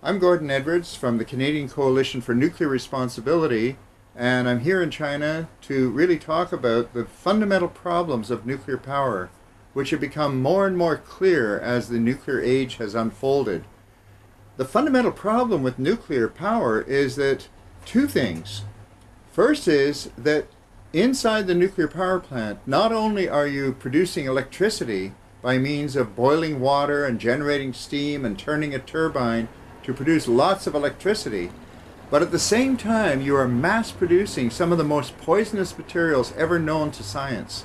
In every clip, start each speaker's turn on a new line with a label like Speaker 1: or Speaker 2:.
Speaker 1: I'm Gordon Edwards from the Canadian Coalition for Nuclear Responsibility, and I'm here in China to really talk about the fundamental problems of nuclear power, which have become more and more clear as the nuclear age has unfolded. The fundamental problem with nuclear power is that two things. First is that inside the nuclear power plant, not only are you producing electricity by means of boiling water and generating steam and turning a turbine to produce lots of electricity, but at the same time you are mass producing some of the most poisonous materials ever known to science.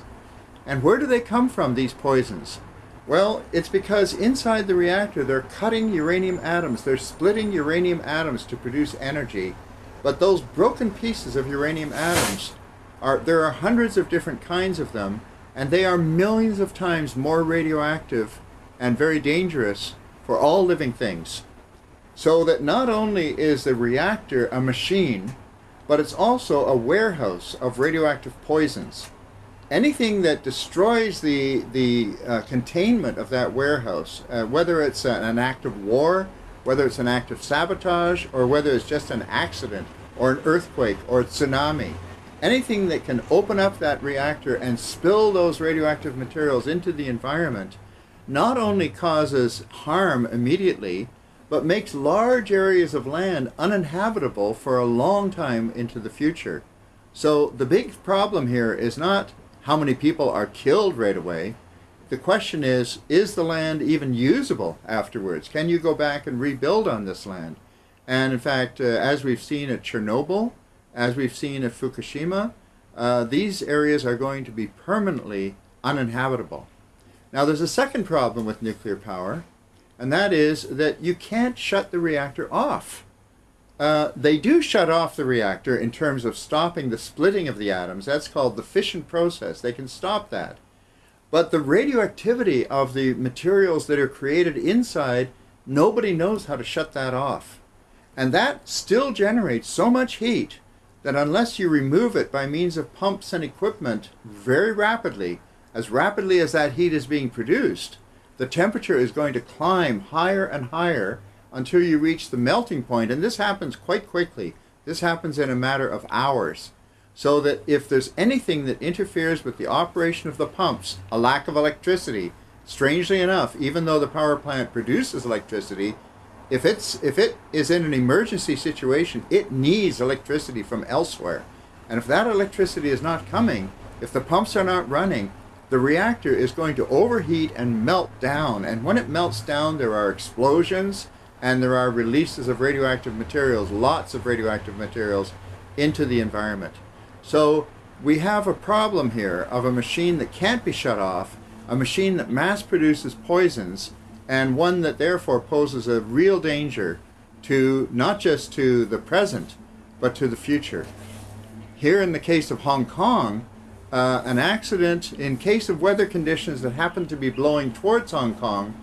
Speaker 1: And where do they come from, these poisons? Well, it's because inside the reactor they're cutting uranium atoms, they're splitting uranium atoms to produce energy, but those broken pieces of uranium atoms are, there are hundreds of different kinds of them, and they are millions of times more radioactive and very dangerous for all living things. So that not only is the reactor a machine, but it's also a warehouse of radioactive poisons. Anything that destroys the, the uh, containment of that warehouse, uh, whether it's an act of war, whether it's an act of sabotage, or whether it's just an accident, or an earthquake, or a tsunami, anything that can open up that reactor and spill those radioactive materials into the environment not only causes harm immediately, but makes large areas of land uninhabitable for a long time into the future. So the big problem here is not how many people are killed right away. The question is, is the land even usable afterwards? Can you go back and rebuild on this land? And in fact, uh, as we've seen at Chernobyl, as we've seen at Fukushima, uh, these areas are going to be permanently uninhabitable. Now there's a second problem with nuclear power, and that is that you can't shut the reactor off. Uh, they do shut off the reactor in terms of stopping the splitting of the atoms. That's called the fission process. They can stop that. But the radioactivity of the materials that are created inside, nobody knows how to shut that off. And that still generates so much heat that unless you remove it by means of pumps and equipment very rapidly, as rapidly as that heat is being produced, the temperature is going to climb higher and higher until you reach the melting point. And this happens quite quickly. This happens in a matter of hours. So that if there's anything that interferes with the operation of the pumps, a lack of electricity, strangely enough, even though the power plant produces electricity, if it's if it is in an emergency situation, it needs electricity from elsewhere. And if that electricity is not coming, if the pumps are not running, the reactor is going to overheat and melt down. And when it melts down, there are explosions and there are releases of radioactive materials, lots of radioactive materials, into the environment. So we have a problem here of a machine that can't be shut off, a machine that mass produces poisons, and one that therefore poses a real danger to not just to the present, but to the future. Here in the case of Hong Kong, uh, an accident in case of weather conditions that happen to be blowing towards Hong Kong,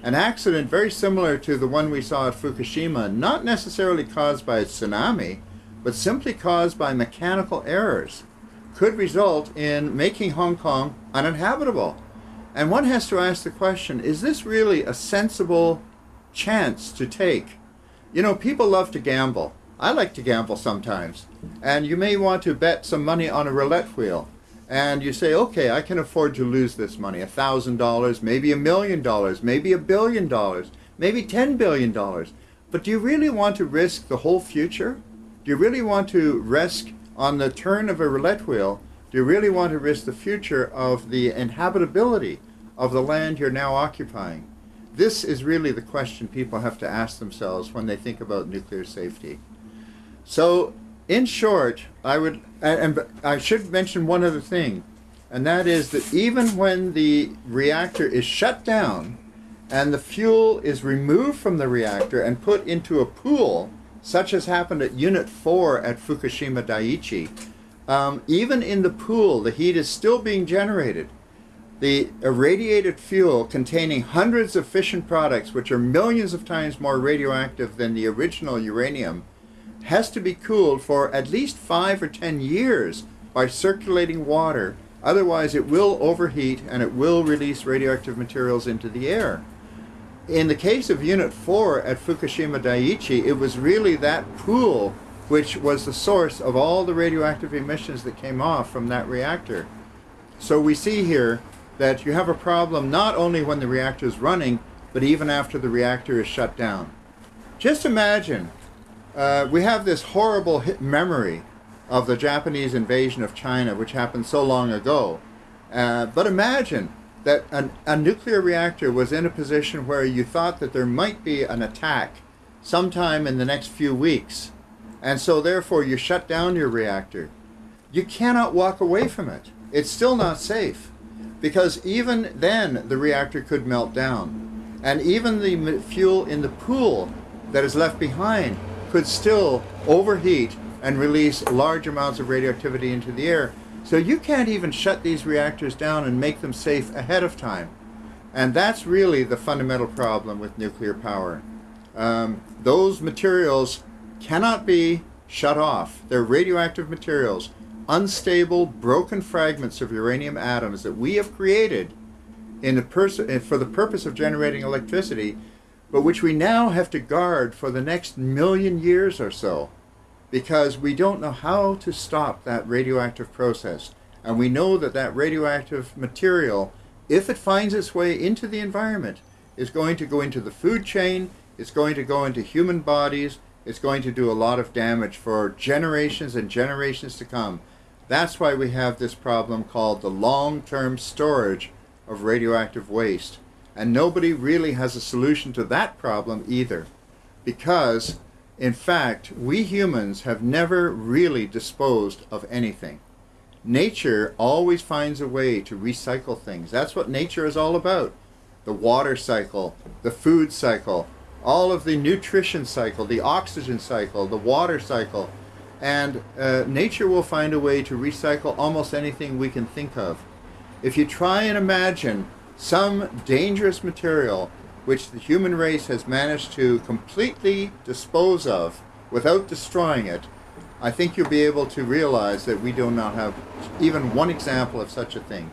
Speaker 1: an accident very similar to the one we saw at Fukushima, not necessarily caused by a tsunami, but simply caused by mechanical errors, could result in making Hong Kong uninhabitable. And one has to ask the question, is this really a sensible chance to take? You know, people love to gamble. I like to gamble sometimes. And you may want to bet some money on a roulette wheel. And you say, okay, I can afford to lose this money, a thousand dollars, maybe a million dollars, maybe a billion dollars, maybe ten billion dollars. But do you really want to risk the whole future? Do you really want to risk on the turn of a roulette wheel do you really want to risk the future of the inhabitability of the land you're now occupying? This is really the question people have to ask themselves when they think about nuclear safety. So, in short, I would, and I should mention one other thing, and that is that even when the reactor is shut down and the fuel is removed from the reactor and put into a pool, such as happened at Unit 4 at Fukushima Daiichi, um, even in the pool, the heat is still being generated. The irradiated fuel containing hundreds of fission products, which are millions of times more radioactive than the original uranium, has to be cooled for at least five or ten years by circulating water. Otherwise, it will overheat and it will release radioactive materials into the air. in the case of Unit 4 at Fukushima Daiichi, it was really that pool which was the source of all the radioactive emissions that came off from that reactor. So we see here that you have a problem not only when the reactor is running, but even after the reactor is shut down. Just imagine, uh, we have this horrible memory of the Japanese invasion of China, which happened so long ago. Uh, but imagine that an, a nuclear reactor was in a position where you thought that there might be an attack sometime in the next few weeks. And so therefore you shut down your reactor. You cannot walk away from it. It's still not safe because even then the reactor could melt down. And even the fuel in the pool that is left behind could still overheat and release large amounts of radioactivity into the air so you can't even shut these reactors down and make them safe ahead of time. And that's really the fundamental problem with nuclear power. Um, those materials cannot be shut off. They're radioactive materials, unstable, broken fragments of uranium atoms that we have created in the for the purpose of generating electricity, but which we now have to guard for the next million years or so because we don't know how to stop that radioactive process. And we know that that radioactive material, if it finds its way into the environment, is going to go into the food chain, it's going to go into human bodies, it's going to do a lot of damage for generations and generations to come. That's why we have this problem called the long-term storage of radioactive waste. And nobody really has a solution to that problem either. Because in fact, we humans have never really disposed of anything. Nature always finds a way to recycle things. That's what nature is all about. The water cycle, the food cycle, all of the nutrition cycle, the oxygen cycle, the water cycle. And uh, nature will find a way to recycle almost anything we can think of. If you try and imagine some dangerous material which the human race has managed to completely dispose of without destroying it, I think you'll be able to realize that we do not have even one example of such a thing.